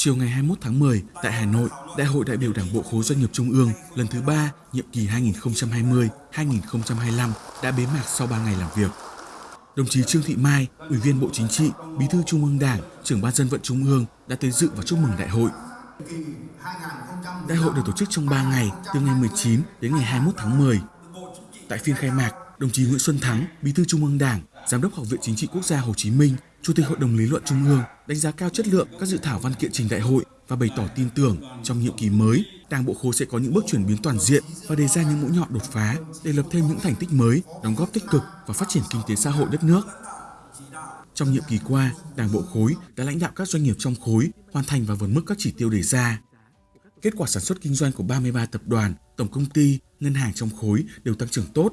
Chiều ngày 21 tháng 10 tại Hà Nội, Đại hội đại biểu Đảng bộ khối doanh nghiệp Trung ương lần thứ 3, nhiệm kỳ 2020-2025 đã bế mạc sau 3 ngày làm việc. Đồng chí Trương Thị Mai, Ủy viên Bộ Chính trị, Bí thư Trung ương Đảng, trưởng ban dân vận Trung ương đã tới dự và chúc mừng đại hội. Đại hội được tổ chức trong 3 ngày, từ ngày 19 đến ngày 21 tháng 10. Tại phiên khai mạc, đồng chí Nguyễn Xuân Thắng, Bí thư Trung ương Đảng, Giám đốc Học viện Chính trị Quốc gia Hồ Chí Minh, Chủ tịch Hội đồng lý luận Trung ương đánh giá cao chất lượng các dự thảo văn kiện trình đại hội và bày tỏ tin tưởng trong nhiệm kỳ mới, Đảng bộ khối sẽ có những bước chuyển biến toàn diện và đề ra những mũi nhọn đột phá để lập thêm những thành tích mới, đóng góp tích cực và phát triển kinh tế xã hội đất nước. Trong nhiệm kỳ qua, Đảng bộ khối đã lãnh đạo các doanh nghiệp trong khối hoàn thành và vượt mức các chỉ tiêu đề ra. Kết quả sản xuất kinh doanh của 33 tập đoàn, tổng công ty, ngân hàng trong khối đều tăng trưởng tốt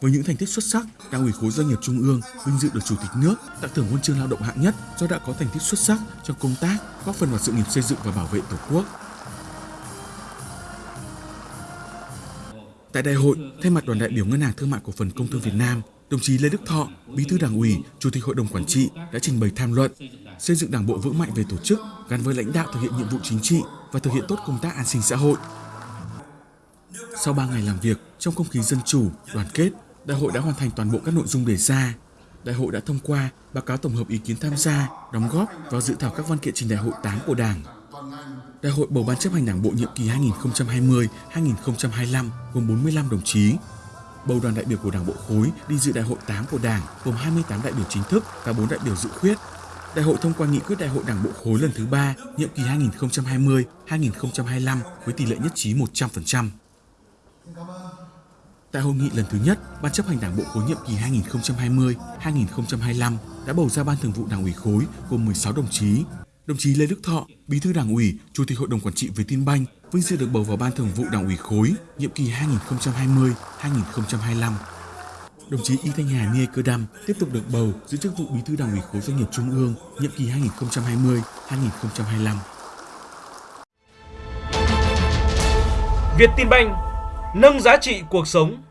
với những thành tích xuất sắc, Đảng ủy khối doanh nghiệp Trung ương vinh dự được Chủ tịch nước tặng thưởng huân chương lao động hạng nhất do đã có thành tích xuất sắc trong công tác, góp phần vào sự nghiệp xây dựng và bảo vệ Tổ quốc. Tại đại hội, thay mặt đoàn đại biểu Ngân hàng Thương mại Cổ phần Công thương Việt Nam, đồng chí Lê Đức Thọ, Bí thư Đảng ủy, Chủ tịch Hội đồng Quản trị đã trình bày tham luận xây dựng Đảng bộ vững mạnh về tổ chức gắn với lãnh đạo thực hiện nhiệm vụ chính trị và thực hiện tốt công tác an sinh xã hội. Sau 3 ngày làm việc trong không khí dân chủ, đoàn kết, đại hội đã hoàn thành toàn bộ các nội dung đề ra. Đại hội đã thông qua báo cáo tổng hợp ý kiến tham gia, đóng góp vào dự thảo các văn kiện trình đại hội 8 của Đảng. Đại hội bầu ban chấp hành Đảng bộ nhiệm kỳ 2020-2025 gồm 45 đồng chí. Bầu đoàn đại biểu của Đảng bộ khối đi dự đại hội 8 của Đảng gồm 28 đại biểu chính thức và 4 đại biểu dự khuyết. Đại hội thông qua nghị quyết đại hội Đảng bộ khối lần thứ 3, nhiệm kỳ 2020-2025 với tỷ lệ nhất trí 100%. Tại hội nghị lần thứ nhất, Ban chấp hành Đảng bộ khối nhiệm kỳ 2020-2025 đã bầu ra Ban thường vụ Đảng ủy khối gồm 16 đồng chí. Đồng chí Lê Đức Thọ, Bí thư Đảng ủy, Chủ tịch Hội đồng quản trị Vietinbank vinh dự được bầu vào Ban thường vụ Đảng ủy khối nhiệm kỳ 2020-2025. Đồng chí Y Thanh Hà Niê Cơ Đam tiếp tục được bầu giữ chức vụ Bí thư Đảng ủy khối doanh nghiệp Trung ương nhiệm kỳ 2020-2025. Việt Tin Banh nâng giá trị cuộc sống.